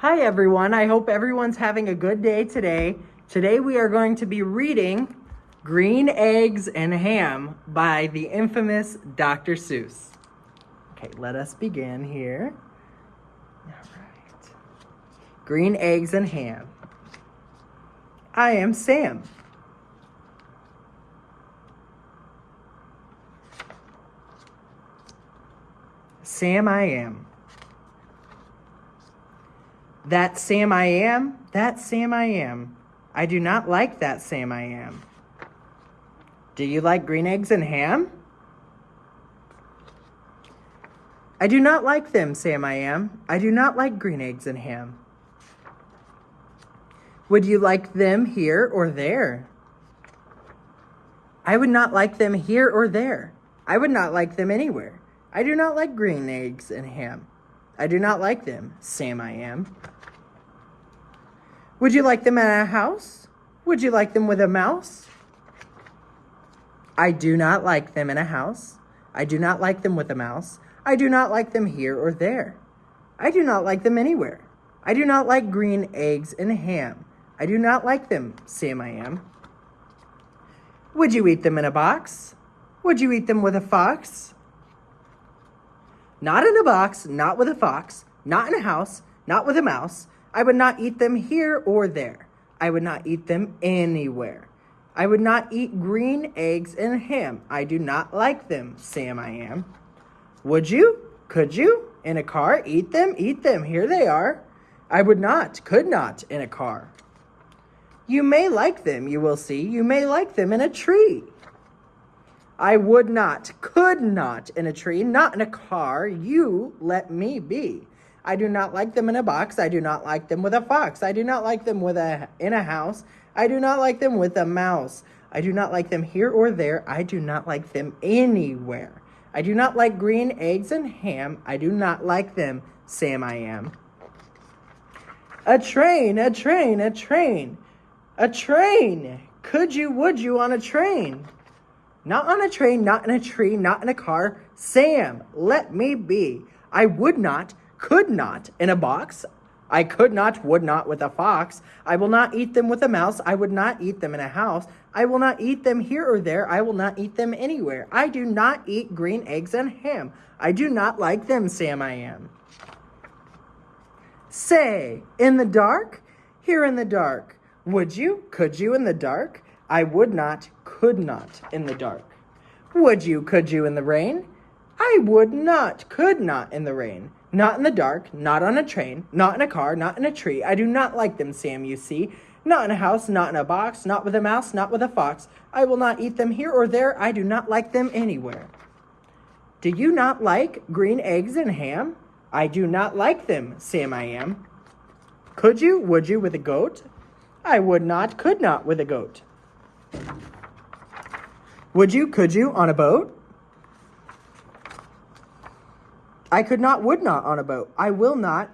Hi everyone, I hope everyone's having a good day today. Today we are going to be reading Green Eggs and Ham by the infamous Dr. Seuss. Okay, let us begin here. All right. Green Eggs and Ham. I am Sam. Sam I am. That Sam I am, that Sam I am. I do not like that Sam I am. Do you like green eggs and ham? I do not like them, Sam I am. I do not like green eggs and ham. Would you like them here or there? I would not like them here or there. I would not like them anywhere. I do not like green eggs and ham. I do not like them, Sam I am. Would you like them in a house? Would you like them with a mouse? I do not like them in a house. I do not like them with a mouse. I do not like them here or there. I do not like them anywhere. I do not like green eggs and ham. I do not like them, Sam I am. Would you eat them in a box? Would you eat them with a fox? Not in a box, not with a fox, not in a house, not with a mouse, I would not eat them here or there. I would not eat them anywhere. I would not eat green eggs and ham. I do not like them, Sam I am. Would you? Could you? In a car? Eat them? Eat them. Here they are. I would not, could not, in a car. You may like them, you will see. You may like them in a tree. I would not, could not in a tree, not in a car. You let me be. I do not like them in a box. I do not like them with a fox. I do not like them with a in a house. I do not like them with a mouse. I do not like them here or there. I do not like them anywhere. I do not like green eggs and ham. I do not like them, Sam I am. A train, a train, a train, a train. Could you, would you on a train? Not on a train, not in a tree, not in a car. Sam, let me be. I would not, could not in a box. I could not, would not with a fox. I will not eat them with a mouse. I would not eat them in a house. I will not eat them here or there. I will not eat them anywhere. I do not eat green eggs and ham. I do not like them, Sam I am. Say, in the dark? Here in the dark. Would you? Could you in the dark? I would not, could not in the dark. Would you? Could you in the rain? I would not, could not in the rain. Not in the dark, not on a train, not in a car, not in a tree. I do not like them, Sam, you see. Not in a house, not in a box, not with a mouse, not with a fox. I will not eat them here or there. I do not like them anywhere. Do you not like green eggs and ham? I do not like them, Sam I am. Could you, would you with a goat? I would not, could not with a goat. Would you, could you on a boat? I could not, would not on a boat. I will not,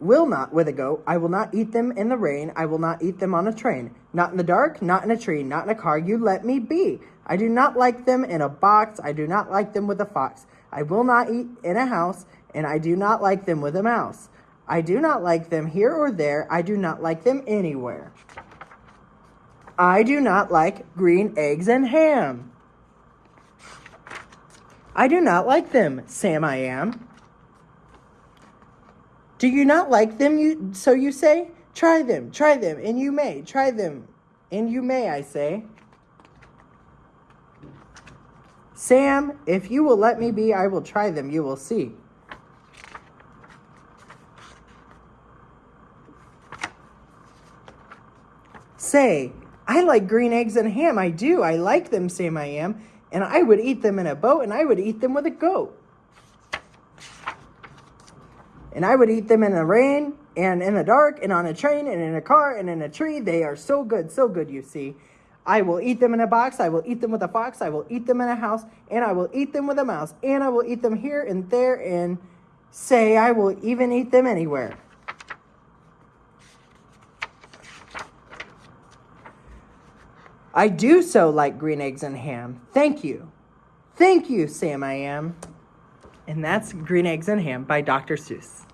will not with a goat. I will not eat them in the rain. I will not eat them on a train. Not in the dark, not in a tree, not in a car. You let me be. I do not like them in a box. I do not like them with a fox. I will not eat in a house, and I do not like them with a mouse. I do not like them here or there. I do not like them anywhere. I do not like green eggs and ham. I do not like them, Sam I am. Do you not like them, you, so you say? Try them, try them, and you may. Try them, and you may, I say. Sam, if you will let me be, I will try them, you will see. Say, I like green eggs and ham, I do. I like them, Sam I am and I would eat them in a boat, and I would eat them with a goat. And I would eat them in the rain, and in the dark, and on a train, and in a car, and in a tree. They are so good, so good, you see. I will eat them in a box. I will eat them with a fox. I will eat them in a house. And I will eat them with a mouse. And I will eat them here and there. And say I will even eat them anywhere. I do so like green eggs and ham. Thank you. Thank you, Sam I am. And that's Green Eggs and Ham by Dr. Seuss.